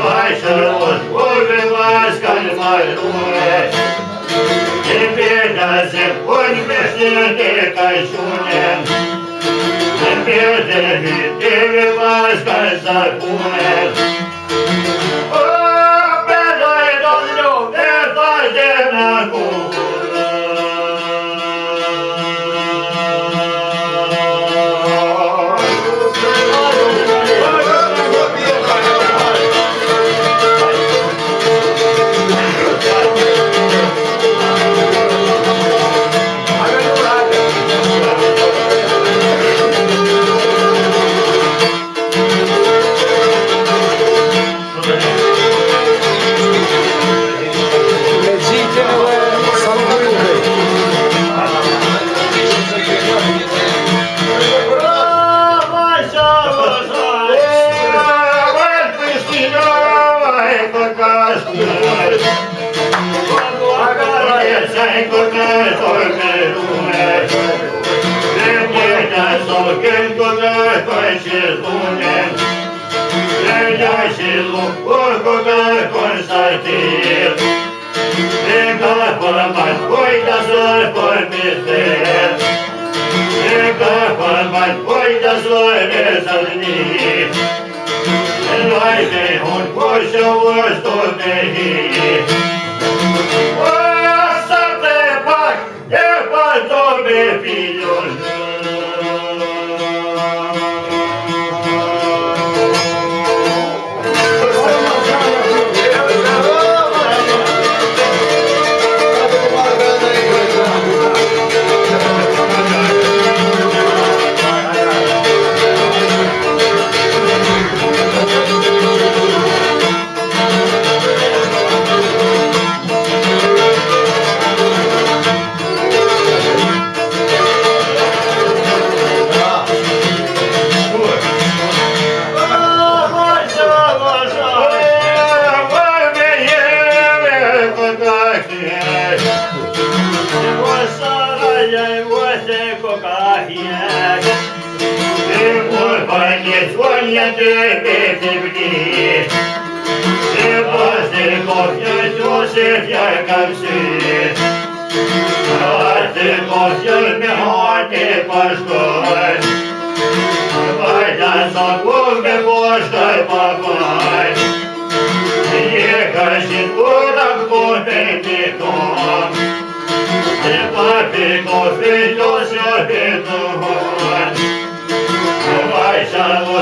Ваша Боже, ласка, мальчуне, Теперь на землю бессмертие кайшуне, Теперь же ты ласка, закуне, Vai, vem, onde você eu estou bem. be your земли. И воздухов несешь, и ярко все. Воздухов все мягкий пошкой. Пойдя сокол, где пошкой попай. Ехать и туда, куда ты дом. И папе кофе, то все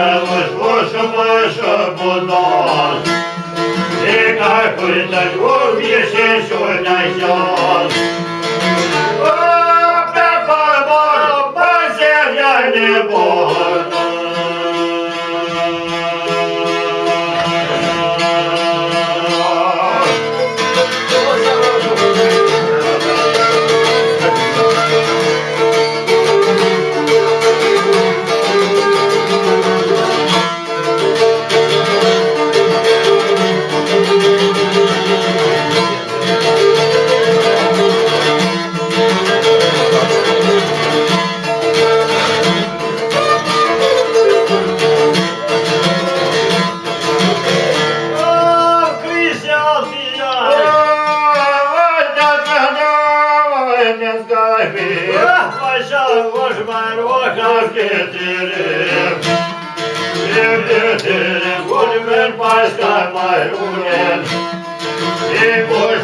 yavaş boşu boşu bulmaz Eka kuyta kum yeşil şuna yaz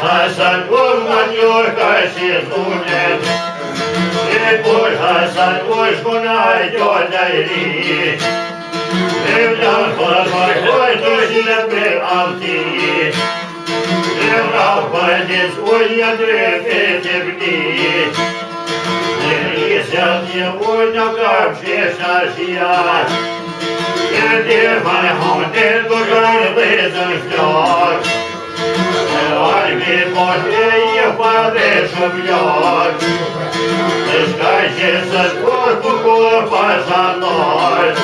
Hasan olman yorgaşı sunet Ebul Hasan uçkuna yolları Evlan korkmak koydu jilem bir altı Evlan baydiz uyyadır fethibdi Yerizeldi uynakar şeşaşiyat Yerdir bana hondir durar bezan şar армии мощнее подышу бьет. Дышащийся корпусу пожаной,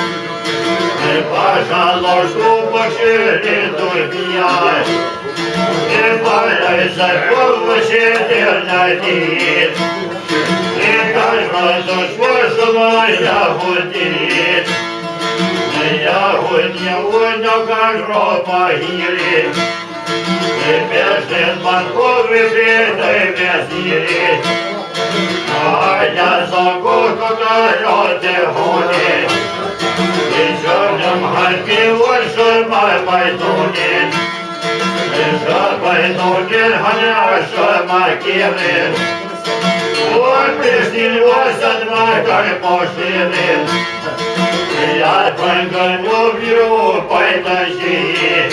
Не пожалуй, что пошире дурья, Ты боишься помощи Не И каждый душой своя гудит. Я вот не унял, как гроба гирит, Теперь же банковый бедой вязили, А я загуду на лёте гули, И черным горьки больше мой пойдуни, И что пойдуни гоняшь макиры, Вот пришли восемь два пошины, Я только люблю пойдущие,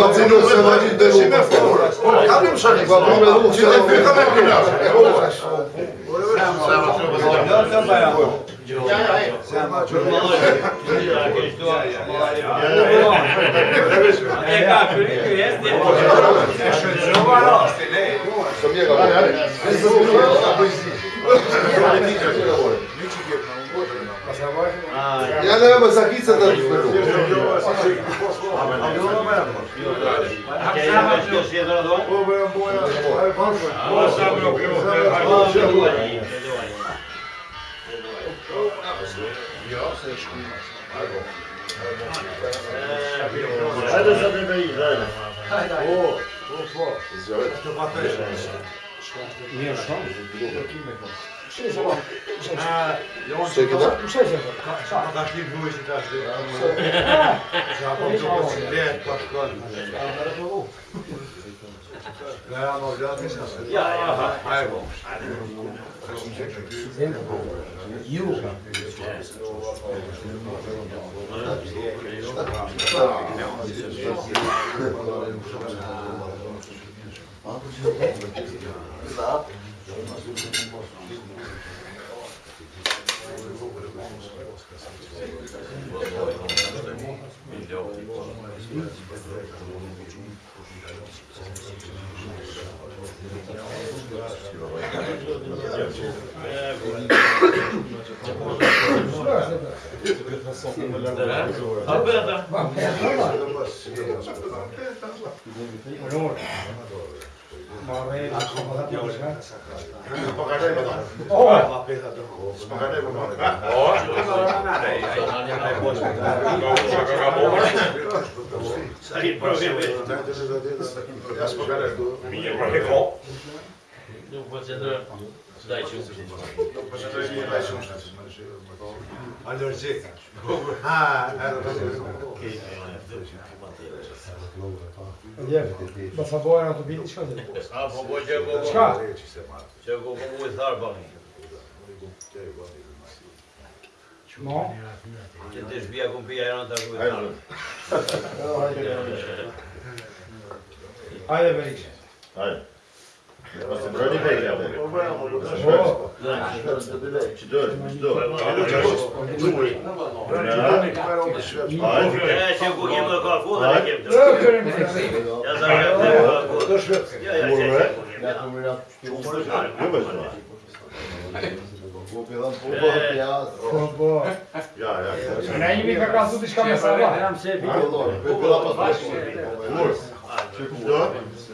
Babunią Sewalidę Kamil Szanik, Babunią Sewalidę Hajde sad me i dalje. bom, hajde. O, o, o. Izvolite. To pa to je Nije što? Šta je ovo? Šta je ovo? Šta je ovo? Samo da ti bujiš i daš gledam. Zapam to, pa si djet, pa škodim. Šta je ovo? Ja, nou ja, dat is dat. Ja, ja. Hij woont. Joe. Milyon. no, no, no, no, Nuk po qe drejtë dajqë u mshëtë Nuk po qe drejtë dajqë u mshëtë Nuk po qe drejtë dajqë u mshëtë Allergjitë Shqokur Ha, e rrëtë e rrëtë Kijë Kijë Njefë, ba sa bojën ato bitë që ka drejtë? Ah, po bojën që e koko Që ka? Që e koko mu e tharpa mi No Që te shpia kën pia, e rrëtë ato mu e tharpa Você pode pegar Herhangi bir kakası dışka mesafe. Şey, Pela paslaşma. Vur. Çık. Dört.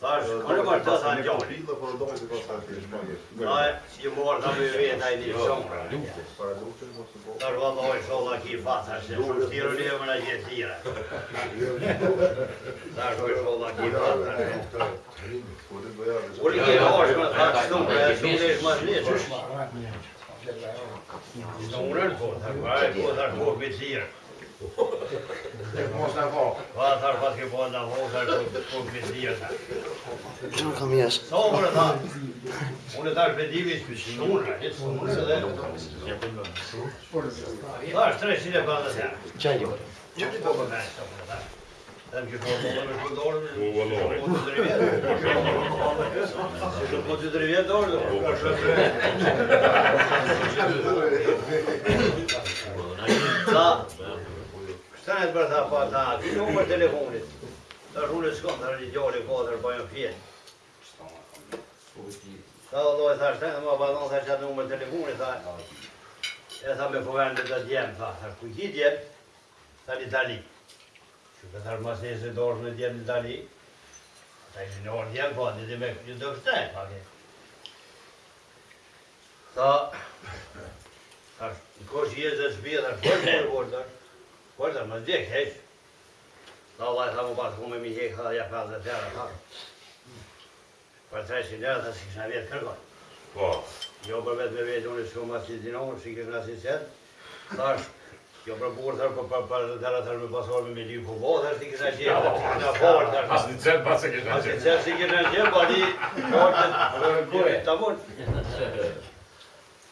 Thash, kur e marr tasa në gjallë. të pas tasë në shpallë. Ai, ju morr ta më vjen jo, ai di shon pra. Para duhet të mos po- u bë. Tash valla ai shola ki fatha se u tiro le më na gjë tira. Tash ai po, shola ki fatha. Ulë ke dosh më tash shumë për të shumë më shumë çush më. Në urën po, tash po, tash po, po me tira. Mos na vao. Va tar pas ke vao, tar po po vetia. Nuk kam jas. Sa Unë tar edhe kam. Ja bën. Po. 300 e bën atë. Çaj po bëna ashtu po ta. Tam ju po bëna po dorë. Po Po të drejtë dorë. Po shëtrë. Ska një të bërë të apa të ha, të një umër telefonit. Në rrullë s'kom të rrë një gjallë po i kodër, bëjë po në fjetë. Ta do po dojë të ashtë të më abadon të ashtë umër telefonit, të e tha me përgërën dhe të djemë, të të kujti djemë, të një Që të të rëmës një se dorë në djemë në dali, të në një orë djemë, të një dhe kështë të e, të një kështë të shpjetë, të shpjetë, të shpjetë, të Pois é, mas diga, hein? Lá lá estava o barco com uma minha que ela ia para a terra, claro. Para trás de nela, está-se que se që de cargar. Bom. Eu para ver se havia de onde se Eu me passar o meu medinho com o bolo, estás-se que se nasce certo. Não, não, não, não, não, não, não, não, não, po não, não, não, não, não, não, não, não, não, não, não, não, não, não, não, não, não, não, não,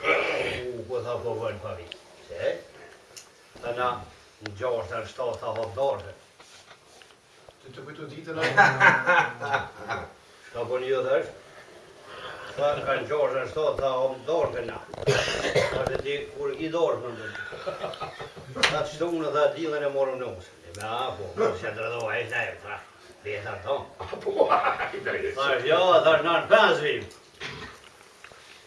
Po tha po vojnë pa vitë. Se? tha na në gjorë të në shto të hapë dorë. Të të pëjtu ditë në... Shka po një dhe është? Shka në kanë gjorë të në shto tha hapë dorë të na. Shka të di kur i dorë më ndërë. Shka të shtu në dhe di e në në usë. Dhe me a po, në të rëdoha e shë të e fra. Dhe tonë. Shka të shë Tha është në në në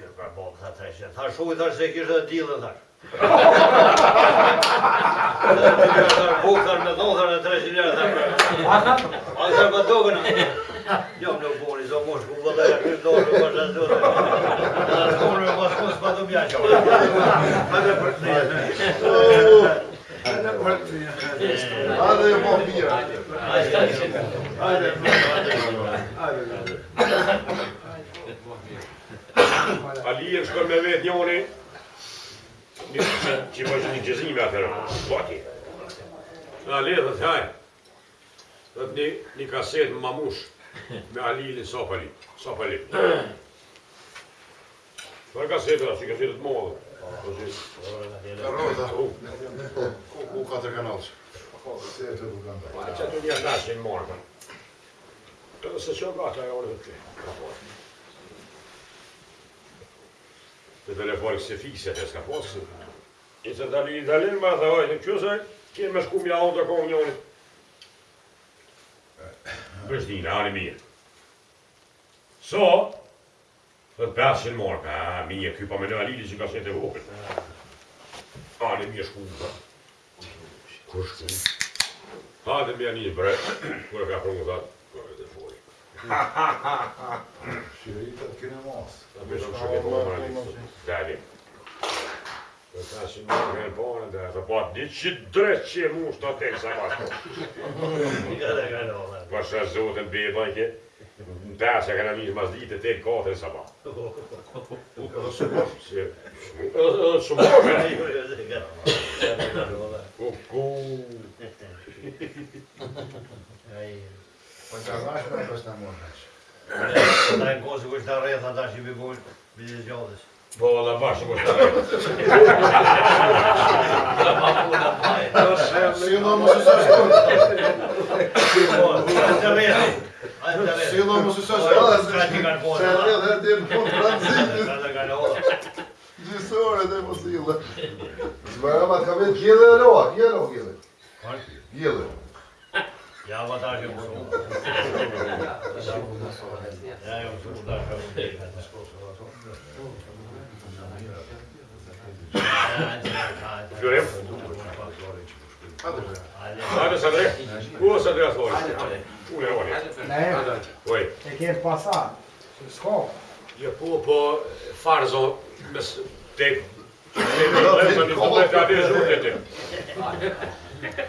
kërë pra bëllë të të shetë. Tha shu i thashtë se kishtë dhe dilë dhe Bukar në dohar në 300 shilja dhe A të shetë për dohar në më në dohar në dohar në dohar në dohar në dohar në dohar në dohar në dohar në dohar në dohar në dohar në në dohar në dohar në në për në hajde, hajde. Ali e shkon me vetë njëri, që i bëjshë një me atërë, po, po ati. Në Ali e dhe të hajë, dhe të një kasetë më mamush me Ali i Sopali. Sopali. Për kasetë, që i të modë. Ku Po, se e që të një ndashin Këtë se e orë të të të të të të të të të të të të telefonit se fikë se të s'ka posë. I të dalin i dalin ma dhe hajtë, në qësë e me shku mja onë të kohë njënit. Bërës një në ari mirë. So, dhe të pasë morë, a, mija, këj pa me në alili që ka së të vokët. anë në mija shku më, kërë shku më. Ha, dhe mija një bre, kërë ka prungë dhatë. Shirita të kene mos. Ta me shumë shumë shumë shumë shumë shumë shumë shumë shumë shumë Në të asë e mas ditë të të kohë të nësa ma. Shumë po, shumë shumë shumë shumë shumë shumë Nështë ka bashkër e përsta mërën shë? Nështë ka tajnë i bëgullë, bilisë gjallës. Po, a la bashkër kushtar po, rreja. La ma puna pajën. Si në mështë se shkollë. Si në mështë se rreja. Si në mështë se shkollë. Shkollë e delë në mundë, prandëzitit. Shkollë e delë në mundë, prandëzitit. Gjithësore dhe musilla. Pra, Shmaramat, ka vetë gjillë e lo. Gjillë e lo Ja, vatan ki bu. Ya yo tu da ka te ka skos va to. Gjorem. Ale sadre. Ku sadre as vol. Ule ole. Ne. Oi. E ke pasa. Sko. Je po po farzo bes te. Ne do të bëjmë një kompetitë e zhurtë.